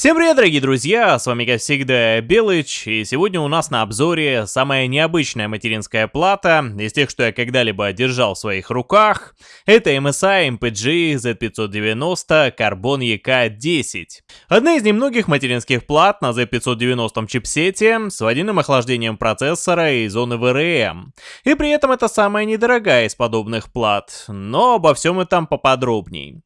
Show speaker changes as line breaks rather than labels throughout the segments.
Всем привет, дорогие друзья, с вами как всегда Белыч, и сегодня у нас на обзоре самая необычная материнская плата из тех, что я когда-либо держал в своих руках. Это MSI MPG Z590 Carbon EK10. Одна из немногих материнских плат на Z590 чипсете с водяным охлаждением процессора и зоны VRM. И при этом это самая недорогая из подобных плат, но обо всем этом поподробней.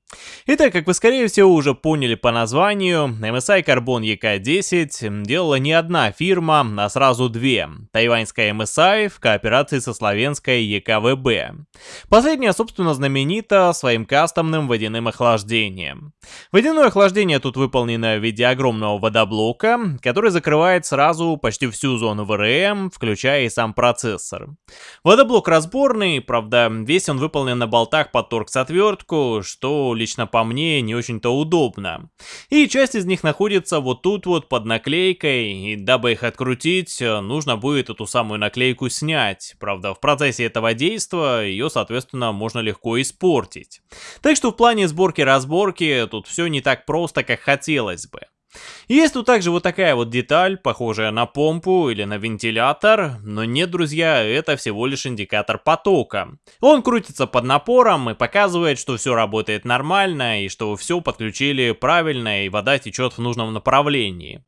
Итак, как вы скорее всего уже поняли по названию, MSI Carbon EK10 делала не одна фирма, а сразу две. Тайваньская MSI в кооперации со славянской EKVB. Последняя, собственно, знаменита своим кастомным водяным охлаждением. Водяное охлаждение тут выполнено в виде огромного водоблока, который закрывает сразу почти всю зону VRM, включая и сам процессор. Водоблок разборный, правда, весь он выполнен на болтах под торкс-отвертку, что лично по мне не очень-то удобно. И часть из них находится вот тут вот под наклейкой, и дабы их открутить, нужно будет эту самую наклейку снять. Правда, в процессе этого действия ее, соответственно, можно легко испортить. Так что в плане сборки-разборки тут все не так просто, как хотелось бы. Есть тут также вот такая вот деталь, похожая на помпу или на вентилятор, но нет, друзья, это всего лишь индикатор потока. Он крутится под напором и показывает, что все работает нормально и что все подключили правильно и вода течет в нужном направлении.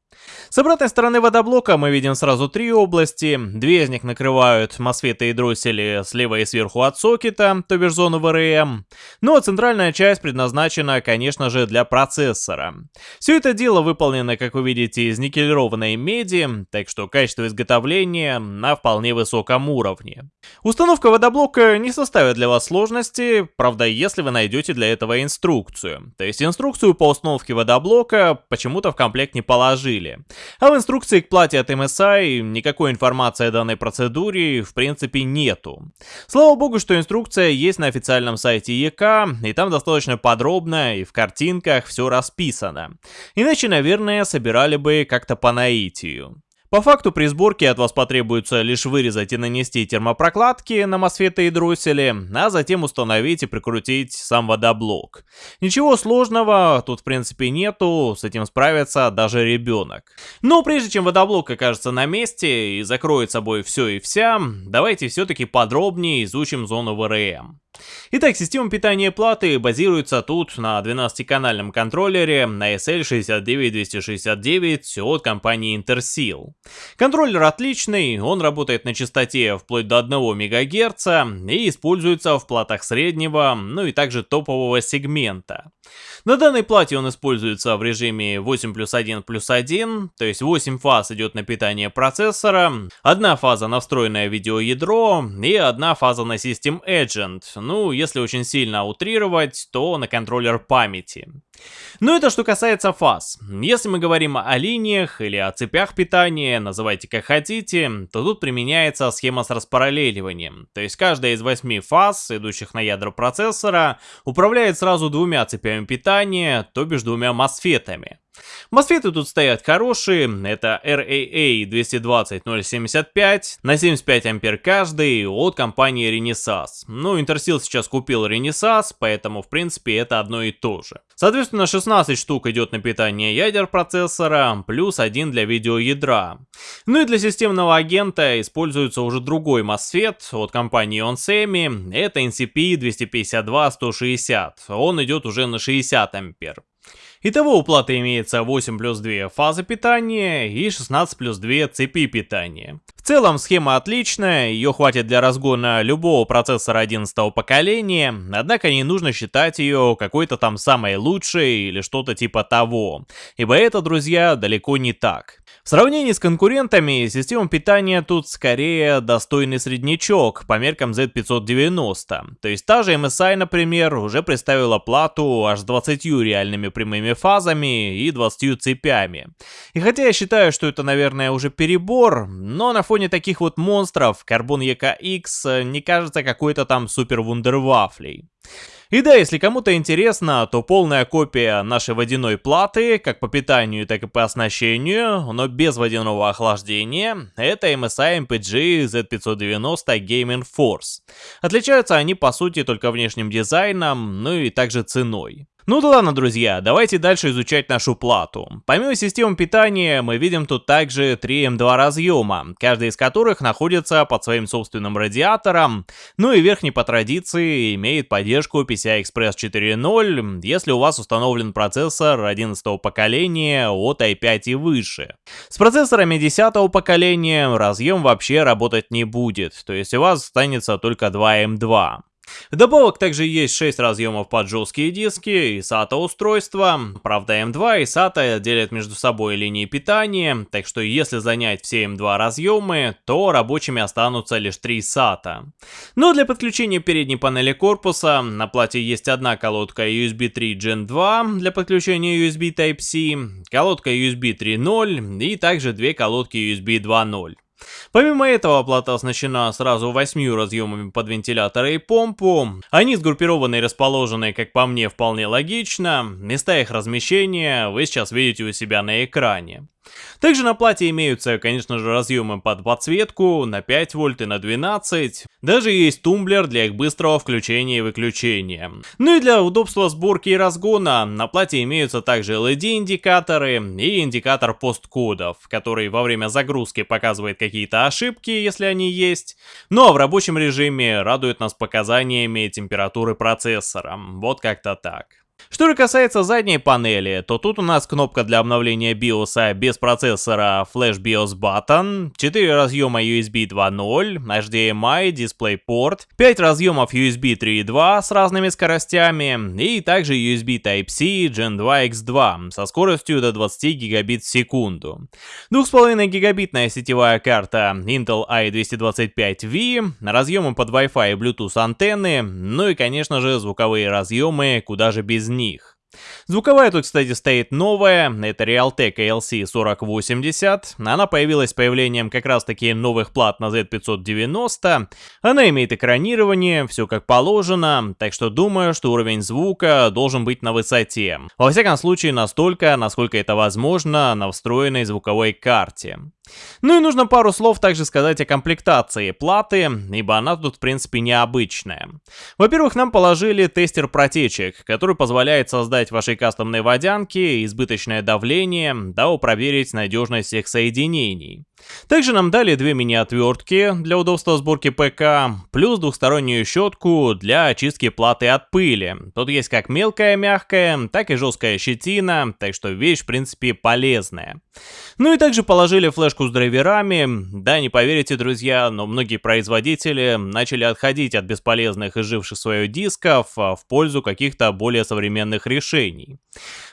С обратной стороны водоблока мы видим сразу три области. Две из них накрывают мосфеты и дроссели слева и сверху от сокета, то бишь зону ВРМ. Ну а центральная часть предназначена, конечно же, для процессора. Все это дело выполнено, как вы видите, из никелированной меди, так что качество изготовления на вполне высоком уровне. Установка водоблока не составит для вас сложности, правда, если вы найдете для этого инструкцию. То есть инструкцию по установке водоблока почему-то в комплект не положили деле. А в инструкции к плате от MSI никакой информации о данной процедуре в принципе нету. Слава богу, что инструкция есть на официальном сайте ЕК, и там достаточно подробно и в картинках все расписано. Иначе, наверное, собирали бы как-то по наитию. По факту при сборке от вас потребуется лишь вырезать и нанести термопрокладки на мосфеты и дроссели, а затем установить и прикрутить сам водоблок. Ничего сложного тут в принципе нету, с этим справится даже ребенок. Но прежде чем водоблок окажется на месте и закроет собой все и вся, давайте все-таки подробнее изучим зону ВРМ. Итак, система питания платы базируется тут на 12-канальном контроллере на SL69269 от компании Interseal. Контроллер отличный, он работает на частоте вплоть до 1 МГц и используется в платах среднего, ну и также топового сегмента. На данной плате он используется в режиме 8 плюс 1 плюс 1, то есть 8 фаз идет на питание процессора, одна фаза на встроенное видеоядро и одна фаза на System Agent, ну если очень сильно утрировать, то на контроллер памяти. Но это что касается фаз. Если мы говорим о линиях или о цепях питания, называйте как хотите, то тут применяется схема с распараллеливанием. То есть каждая из восьми фаз, идущих на ядро процессора, управляет сразу двумя цепями питания, то бишь двумя мосфетами. Мосфеты тут стоят хорошие, это RAA 220075 на 75 ампер каждый от компании Renesas. Ну, Intersil сейчас купил Renesas, поэтому в принципе это одно и то же. Соответственно, 16 штук идет на питание ядер процессора, плюс один для видеоядра. Ну и для системного агента используется уже другой MOSFET от компании Onsemi, это NCP 252-160, он идет уже на 60 ампер. Итого у платы имеется 8 плюс 2 фазы питания и 16 плюс 2 цепи питания. Целом схема отличная, ее хватит для разгона любого процессора 11 поколения, однако не нужно считать ее какой-то там самой лучшей или что-то типа того, ибо это, друзья, далеко не так. В сравнении с конкурентами, система питания тут скорее достойный среднячок по меркам Z590. То есть та же MSI, например, уже представила плату аж с 20 реальными прямыми фазами и 20 цепями. И хотя я считаю, что это, наверное, уже перебор, но на фоне таких вот монстров Carbon EKX не кажется какой-то там супер вундервафлей. И да, если кому-то интересно, то полная копия нашей водяной платы, как по питанию, так и по оснащению, но без водяного охлаждения, это MSI MPG Z590 Gaming Force. Отличаются они по сути только внешним дизайном, ну и также ценой. Ну да ладно, друзья, давайте дальше изучать нашу плату. Помимо системы питания, мы видим тут также 3 М2 разъема, каждый из которых находится под своим собственным радиатором, ну и верхний по традиции имеет поддержку PCI Express 4.0, если у вас установлен процессор 11 поколения от i5 и выше. С процессорами 10 поколения разъем вообще работать не будет, то есть у вас останется только 2 М2. Вдобавок также есть 6 разъемов под жесткие диски и SATA устройства. Правда M2 и SATA делят между собой линии питания, так что если занять все M2 разъемы, то рабочими останутся лишь 3 SATA. Но для подключения передней панели корпуса на плате есть одна колодка USB 3 Gen 2 для подключения USB Type-C, колодка USB 3.0 и также две колодки USB 2.0. Помимо этого, плата оснащена сразу восьмью разъемами под вентилятор и помпу. Они сгруппированы и расположены, как по мне, вполне логично. Места их размещения вы сейчас видите у себя на экране. Также на плате имеются, конечно же, разъемы под подсветку на 5 вольт и на 12. Даже есть тумблер для их быстрого включения и выключения. Ну и для удобства сборки и разгона на плате имеются также LED-индикаторы и индикатор посткодов, который во время загрузки показывает какие-то ошибки, если они есть. Ну а в рабочем режиме радует нас показаниями температуры процессора. Вот как-то так. Что же касается задней панели, то тут у нас кнопка для обновления BIOS без процессора Flash BIOS Button, 4 разъема USB 2.0, HDMI, DisplayPort, 5 разъемов USB 3.2 с разными скоростями и также USB Type-C Gen 2 X2 со скоростью до 20 гигабит в секунду. 2,5 гигабитная сетевая карта Intel i225V, разъемы под Wi-Fi и Bluetooth антенны, ну и конечно же звуковые разъемы, куда же без них. Звуковая тут, кстати, стоит новая, это Realtek ALC4080. Она появилась с появлением как раз таки новых плат на Z590. Она имеет экранирование, все как положено, так что думаю, что уровень звука должен быть на высоте. Во всяком случае, настолько, насколько это возможно на встроенной звуковой карте. Ну и нужно пару слов также сказать о комплектации платы, ибо она тут в принципе необычная. Во-первых, нам положили тестер протечек, который позволяет создать вашей кастомной водянке избыточное давление, дабы проверить надежность всех соединений. Также нам дали две мини-отвертки для удобства сборки ПК, плюс двухстороннюю щетку для очистки платы от пыли. Тут есть как мелкая мягкая, так и жесткая щетина, так что вещь в принципе полезная. Ну и также положили флешку с драйверами. Да, не поверите, друзья, но многие производители начали отходить от бесполезных и живших свое дисков а, в пользу каких-то более современных решений.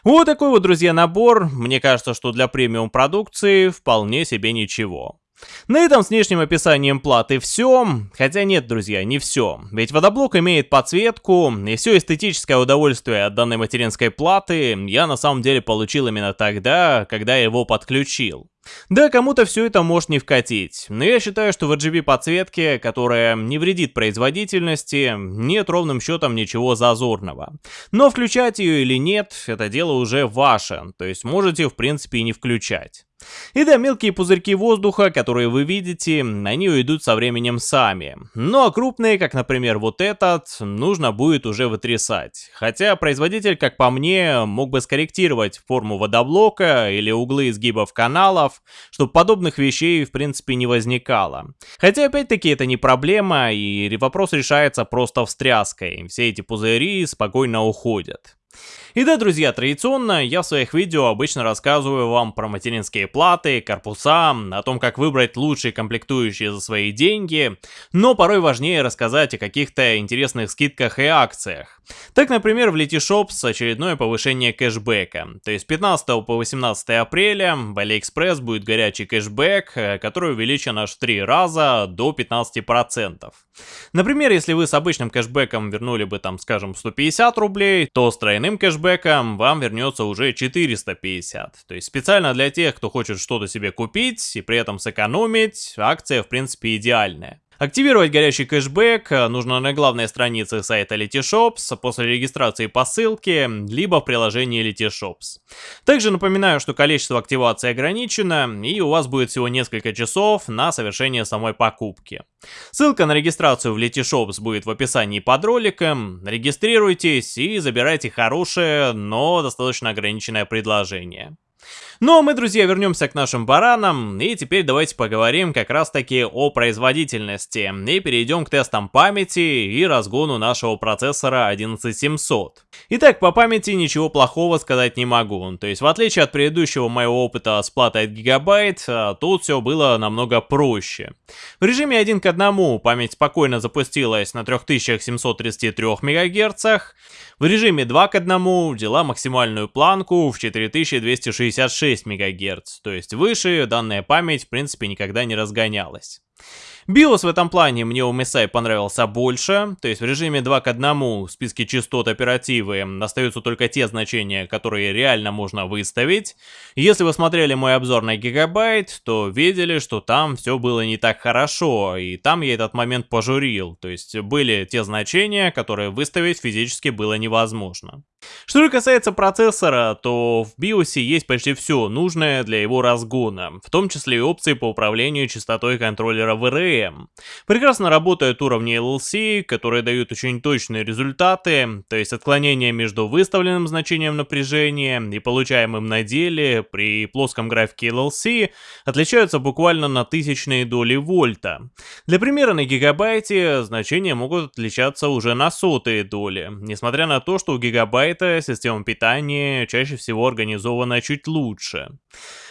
Вот такой вот, друзья, набор. Мне кажется, что для премиум продукции вполне себе ничего. На этом с внешним описанием платы все, хотя нет, друзья, не все. Ведь водоблок имеет подсветку, и все эстетическое удовольствие от данной материнской платы я на самом деле получил именно тогда, когда я его подключил. Да, кому-то все это может не вкатить, но я считаю, что в RGB подсветке, которая не вредит производительности, нет ровным счетом ничего зазорного. Но включать ее или нет, это дело уже ваше, то есть можете в принципе и не включать. И да, мелкие пузырьки воздуха, которые вы видите, они уйдут со временем сами. Ну а крупные, как например вот этот, нужно будет уже вытрясать. Хотя производитель, как по мне, мог бы скорректировать форму водоблока или углы изгибов каналов, чтобы подобных вещей в принципе не возникало. Хотя опять-таки это не проблема и вопрос решается просто встряской. Все эти пузыри спокойно уходят. И да, друзья, традиционно я в своих видео обычно рассказываю вам про материнские платы, корпуса, о том, как выбрать лучшие комплектующие за свои деньги, но порой важнее рассказать о каких-то интересных скидках и акциях. Так, например, в Letyshops очередное повышение кэшбэка. То есть 15 по 18 апреля в AliExpress будет горячий кэшбэк, э, который увеличен аж в 3 раза до 15%. Например, если вы с обычным кэшбэком вернули бы там, скажем, 150 рублей, то с тройным кэшбэком вам вернется уже 450. То есть специально для тех, кто хочет что-то себе купить и при этом сэкономить, акция в принципе идеальная. Активировать горящий кэшбэк нужно на главной странице сайта Letyshops после регистрации по ссылке, либо в приложении Letyshops. Также напоминаю, что количество активации ограничено, и у вас будет всего несколько часов на совершение самой покупки. Ссылка на регистрацию в Letyshops будет в описании под роликом. Регистрируйтесь и забирайте хорошее, но достаточно ограниченное предложение. Ну а мы, друзья, вернемся к нашим баранам, и теперь давайте поговорим как раз таки о производительности, и перейдем к тестам памяти и разгону нашего процессора 11700. Итак, по памяти ничего плохого сказать не могу, то есть в отличие от предыдущего моего опыта с платой от гигабайт, а, тут все было намного проще. В режиме 1 к 1 память спокойно запустилась на 3733 МГц, в режиме 2 к 1 взяла максимальную планку в 4266 МГц, то есть выше данная память в принципе никогда не разгонялась. BIOS в этом плане мне у MSI понравился больше, то есть в режиме 2 к 1 в списке частот оперативы остаются только те значения, которые реально можно выставить. Если вы смотрели мой обзор на гигабайт, то видели, что там все было не так хорошо, и там я этот момент пожурил, то есть были те значения, которые выставить физически было невозможно. Что же касается процессора, то в BIOS есть почти все нужное для его разгона, в том числе и опции по управлению частотой контроллера VRM. Прекрасно работают уровни LLC, которые дают очень точные результаты, то есть отклонение между выставленным значением напряжения и получаемым на деле при плоском графике LLC отличаются буквально на тысячные доли вольта. Для примера на гигабайте значения могут отличаться уже на сотые доли, несмотря на то, что у гигабайта эта система питания чаще всего организована чуть лучше.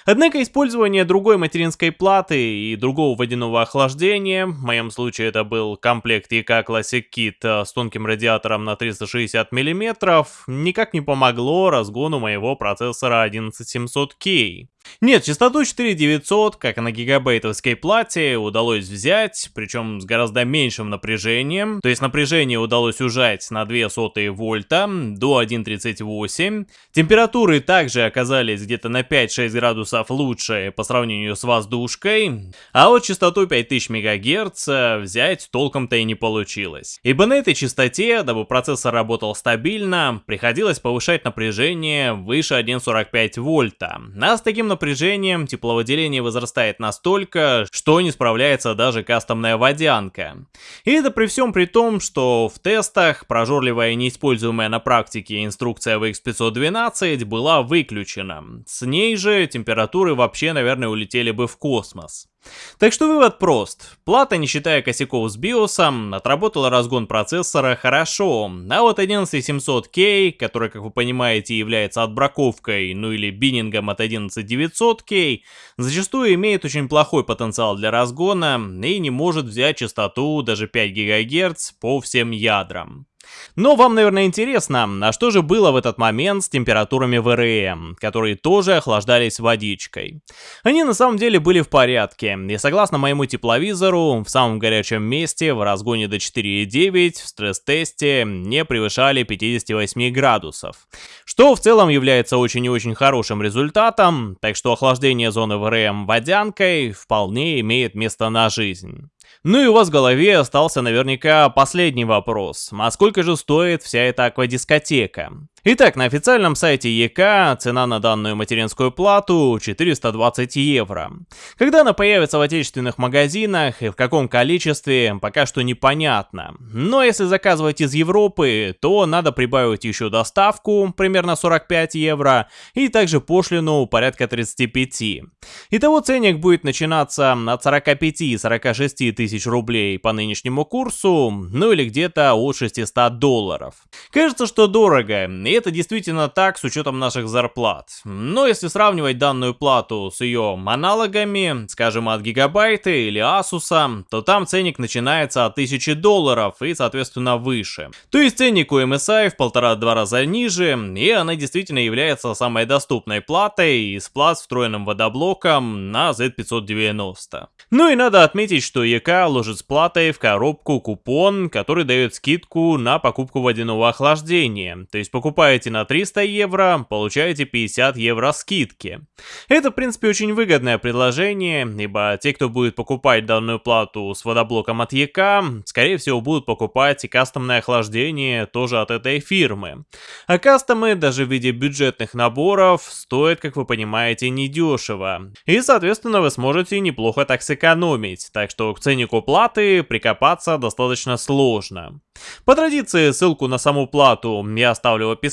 Однако использование другой материнской платы и другого водяного охлаждения, в моем случае это был комплект EK Classic Kit э, с тонким радиатором на 360 мм, никак не помогло разгону моего процессора 11700K. Нет, частоту 4900, как и на гигабайтовской плате, удалось взять, причем с гораздо меньшим напряжением. То есть напряжение удалось ужать на 2 сотые вольта до 1.38. Температуры также оказались где-то на 5-6 градусов лучше по сравнению с воздушкой, а вот частоту 5000 МГц взять толком-то и не получилось. Ибо на этой частоте, дабы процессор работал стабильно, приходилось повышать напряжение выше 1,45 вольта. А с таким напряжением тепловыделение возрастает настолько, что не справляется даже кастомная водянка. И это при всем при том, что в тестах прожорливая неиспользуемая на практике инструкция VX512 была выключена. С ней же температуры вообще, наверное, улетели бы в космос. Так что вывод прост. Плата, не считая косяков с биосом, отработала разгон процессора хорошо, а вот 11700K, который, как вы понимаете, является отбраковкой, ну или биннингом от 11900K, зачастую имеет очень плохой потенциал для разгона и не может взять частоту даже 5 ГГц по всем ядрам. Но вам, наверное, интересно, а что же было в этот момент с температурами ВРМ, которые тоже охлаждались водичкой? Они на самом деле были в порядке, и согласно моему тепловизору, в самом горячем месте в разгоне до 4,9 в стресс-тесте не превышали 58 градусов, что в целом является очень и очень хорошим результатом, так что охлаждение зоны ВРМ водянкой вполне имеет место на жизнь. Ну и у вас в голове остался наверняка последний вопрос. А сколько же стоит вся эта аквадискотека? Итак, на официальном сайте ЕК цена на данную материнскую плату 420 евро. Когда она появится в отечественных магазинах и в каком количестве, пока что непонятно. Но если заказывать из Европы, то надо прибавить еще доставку, примерно 45 евро, и также пошлину порядка 35. Итого ценник будет начинаться от 45-46 тысяч рублей по нынешнему курсу, ну или где-то от 600 долларов. Кажется, что дорого, это действительно так с учетом наших зарплат. Но если сравнивать данную плату с ее аналогами, скажем от Гигабайта или Asus, то там ценник начинается от 1000 долларов и соответственно выше. То есть ценник у MSI в полтора-два раза ниже, и она действительно является самой доступной платой из плат с встроенным водоблоком на Z590. Ну и надо отметить, что ЕК ложит с платой в коробку купон, который дает скидку на покупку водяного охлаждения. То есть покупая покупаете на 300 евро, получаете 50 евро скидки. Это, в принципе, очень выгодное предложение, ибо те, кто будет покупать данную плату с водоблоком от ЕК, скорее всего будут покупать и кастомное охлаждение тоже от этой фирмы. А кастомы, даже в виде бюджетных наборов, стоят, как вы понимаете, недешево. И, соответственно, вы сможете неплохо так сэкономить, так что к ценнику платы прикопаться достаточно сложно. По традиции, ссылку на саму плату я оставлю в описании,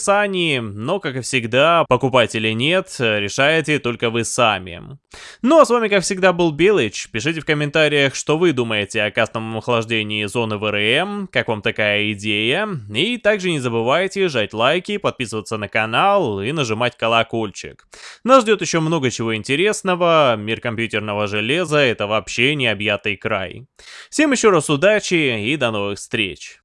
но, как и всегда, покупать или нет, решаете только вы сами. Ну а с вами, как всегда, был Белыч. Пишите в комментариях, что вы думаете о кастомном охлаждении зоны ВРМ, как вам такая идея. И также не забывайте жать лайки, подписываться на канал и нажимать колокольчик. Нас ждет еще много чего интересного, мир компьютерного железа это вообще необъятый край. Всем еще раз удачи и до новых встреч.